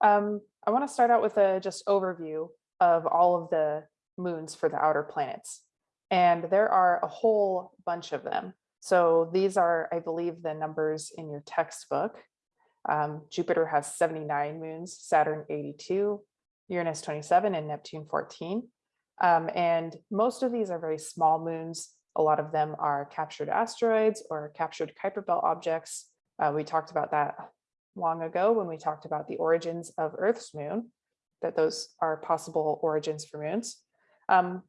Um, I want to start out with a just overview of all of the moons for the outer planets. And there are a whole bunch of them. So these are, I believe, the numbers in your textbook. Um, Jupiter has 79 moons, Saturn 82, Uranus 27, and Neptune 14. Um, and most of these are very small moons. A lot of them are captured asteroids or captured Kuiper belt objects. Uh, we talked about that long ago when we talked about the origins of Earth's moon, that those are possible origins for moons. Um,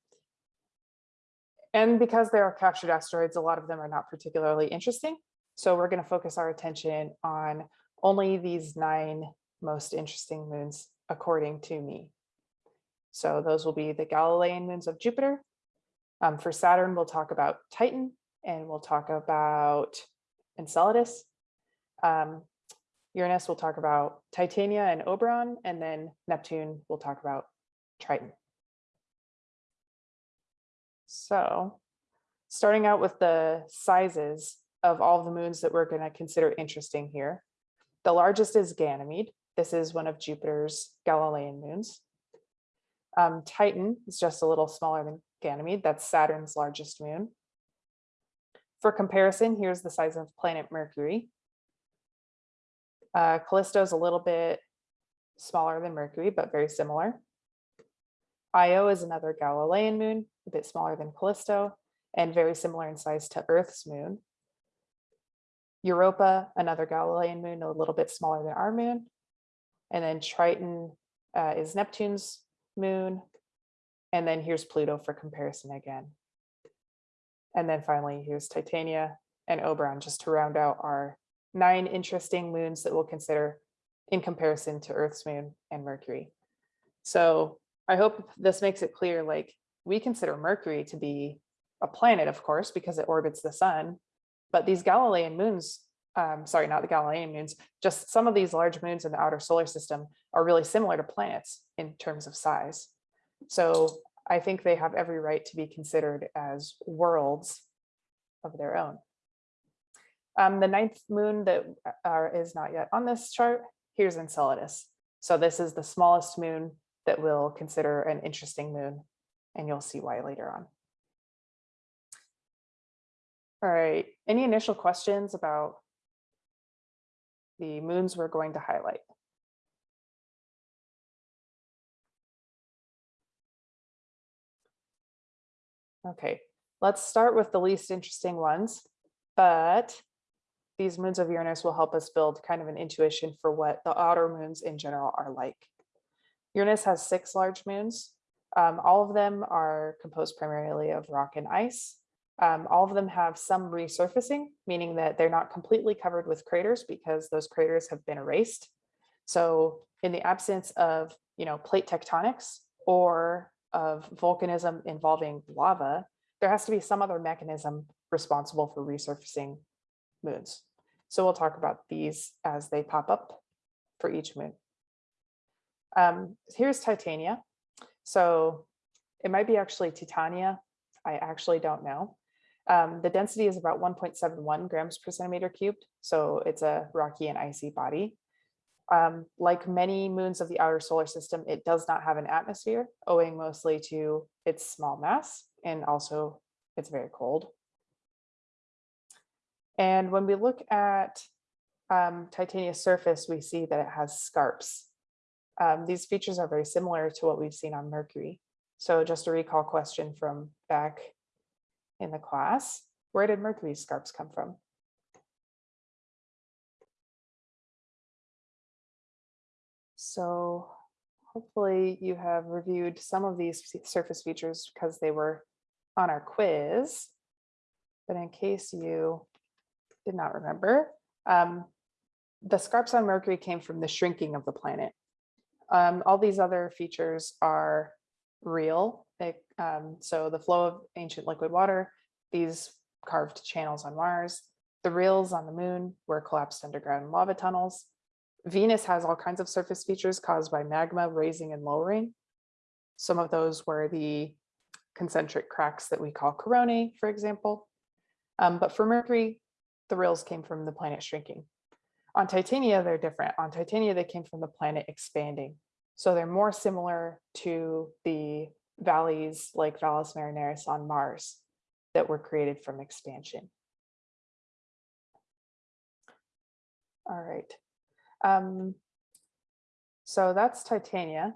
and because they are captured asteroids, a lot of them are not particularly interesting. So we're going to focus our attention on only these nine most interesting moons, according to me. So those will be the Galilean moons of Jupiter. Um, for Saturn, we'll talk about Titan and we'll talk about Enceladus. Um, Uranus, we'll talk about Titania and Oberon, and then Neptune, we'll talk about Triton. So starting out with the sizes of all the moons that we're going to consider interesting here. The largest is Ganymede. This is one of Jupiter's Galilean moons. Um, Titan is just a little smaller than Ganymede. That's Saturn's largest moon. For comparison, here's the size of planet Mercury. Uh, Callisto is a little bit smaller than Mercury, but very similar. Io is another Galilean moon, a bit smaller than Callisto, and very similar in size to Earth's moon. Europa, another Galilean moon, a little bit smaller than our moon. And then Triton uh, is Neptune's moon. And then here's Pluto for comparison again. And then finally, here's Titania and Oberon just to round out our nine interesting moons that we'll consider in comparison to Earth's moon and Mercury. So I hope this makes it clear, like we consider Mercury to be a planet, of course, because it orbits the sun, but these Galilean moons, um, sorry, not the Galilean moons, just some of these large moons in the outer solar system are really similar to planets in terms of size. So I think they have every right to be considered as worlds of their own. Um, the ninth moon that uh, is not yet on this chart, here's Enceladus. So this is the smallest moon that we'll consider an interesting moon, and you'll see why later on. All right, any initial questions about the moons we're going to highlight? Okay, let's start with the least interesting ones, but these moons of Uranus will help us build kind of an intuition for what the outer moons in general are like. Uranus has six large moons. Um, all of them are composed primarily of rock and ice. Um, all of them have some resurfacing, meaning that they're not completely covered with craters because those craters have been erased. So in the absence of, you know, plate tectonics or of volcanism involving lava, there has to be some other mechanism responsible for resurfacing moons. So we'll talk about these as they pop up for each moon. Um, here's Titania. So it might be actually Titania. I actually don't know. Um, the density is about 1.71 grams per centimeter cubed. So it's a rocky and icy body. Um, like many moons of the outer solar system, it does not have an atmosphere, owing mostly to its small mass and also it's very cold. And when we look at um, surface, we see that it has scarps. Um, these features are very similar to what we've seen on Mercury. So just a recall question from back in the class, where did Mercury's scarps come from? So hopefully you have reviewed some of these surface features because they were on our quiz. But in case you did not remember. Um, the scarps on Mercury came from the shrinking of the planet. Um, all these other features are real. They, um, so the flow of ancient liquid water, these carved channels on Mars, the rills on the moon were collapsed underground lava tunnels. Venus has all kinds of surface features caused by magma raising and lowering. Some of those were the concentric cracks that we call coronae, for example. Um, but for Mercury, the rills came from the planet shrinking. On Titania, they're different. On Titania, they came from the planet expanding. So they're more similar to the valleys like Valles Marineris on Mars that were created from expansion. All right. Um, so that's Titania.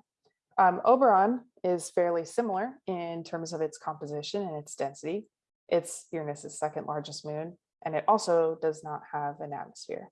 Um, Oberon is fairly similar in terms of its composition and its density. It's Uranus's second largest moon, and it also does not have an atmosphere.